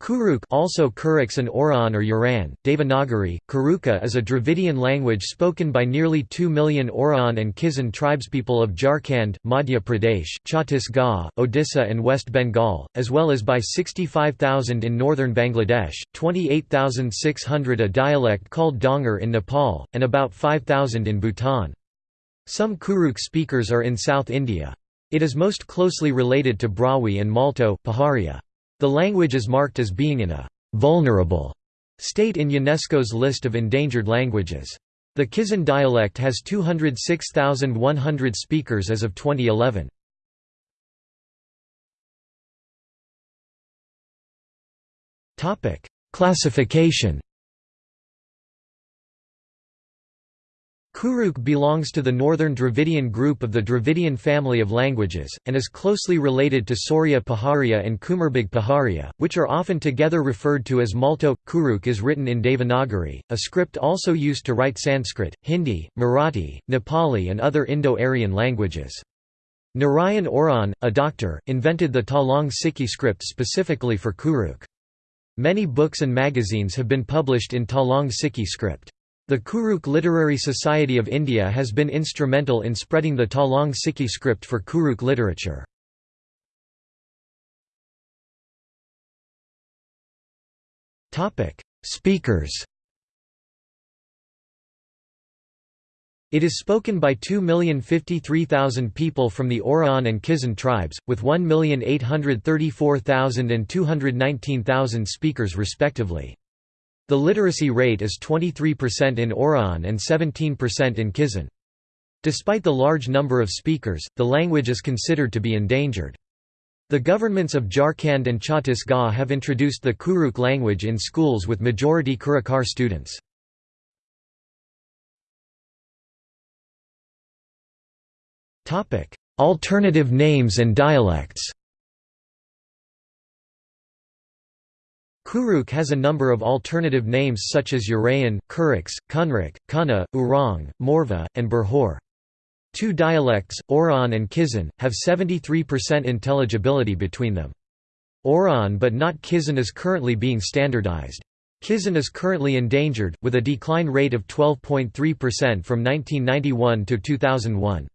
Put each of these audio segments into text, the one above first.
Kurukh also Kurux and Oraon or Uraon, Devanagari, Kuruka is a Dravidian language spoken by nearly 2 million Oraon and Kisan tribespeople of Jharkhand, Madhya Pradesh, Chhattisgarh, Odisha and West Bengal, as well as by 65,000 in northern Bangladesh, 28,600 a dialect called Dhangar in Nepal, and about 5,000 in Bhutan. Some Kurukh speakers are in South India. It is most closely related to Brahui and Malto Paharia. The language is marked as being in a «vulnerable» state in UNESCO's list of endangered languages. The Kisan dialect has 206,100 speakers as of 2011. Classification Kurukh belongs to the Northern Dravidian group of the Dravidian family of languages, and is closely related to Sauria Paharia and Kumarbhag Paharia, which are often together referred to as Malto. Kurukh is written in Devanagari, a script also used to write Sanskrit, Hindi, Marathi, Nepali and other Indo-Aryan languages. Narayan Oraon, a doctor, invented the Tolong Siki script specifically for Kurukh. Many books and magazines have been published in Tolong Siki script. The Kurukh Literary Society of India has been instrumental in spreading the Tolong Siki script for Kurukh literature. Speakers It is spoken by 2,053,000 people from the Oraon and Kisan tribes, with 1,834,000 and 219,000 speakers respectively. The literacy rate is 23% in Oraon and 17% in Kisan. Despite the large number of speakers, the language is considered to be endangered. The governments of Jharkhand and Chhattisgarh have introduced the Kurukh language in schools with majority Kurukar students. Alternative names and dialects Kurukh has a number of alternative names such as Urayan, Kurux, Kunrik, Kuna, Urang, Morva, and Berhor. Two dialects, Oraon and Kisan, have 73% intelligibility between them. Oraon but not Kisan is currently being standardized. Kisan is currently endangered, with a decline rate of 12.3% from 1991 to 2001.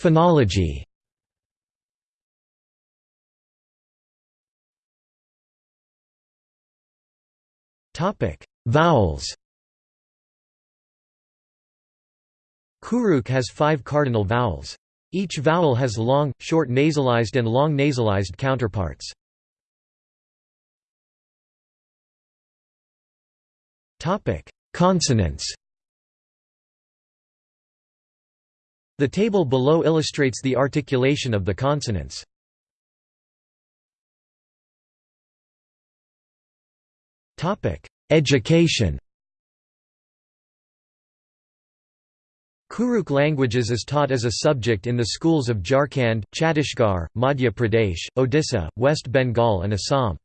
Phonology Vowels Kurukh has five cardinal vowels. Each vowel has long, short nasalized and long nasalized counterparts. Consonants The table below illustrates the articulation of the consonants. Education Kurukh languages is taught as a subject in the schools of Jharkhand, Chhattisgarh, Madhya Pradesh, Odisha, West Bengal and Assam.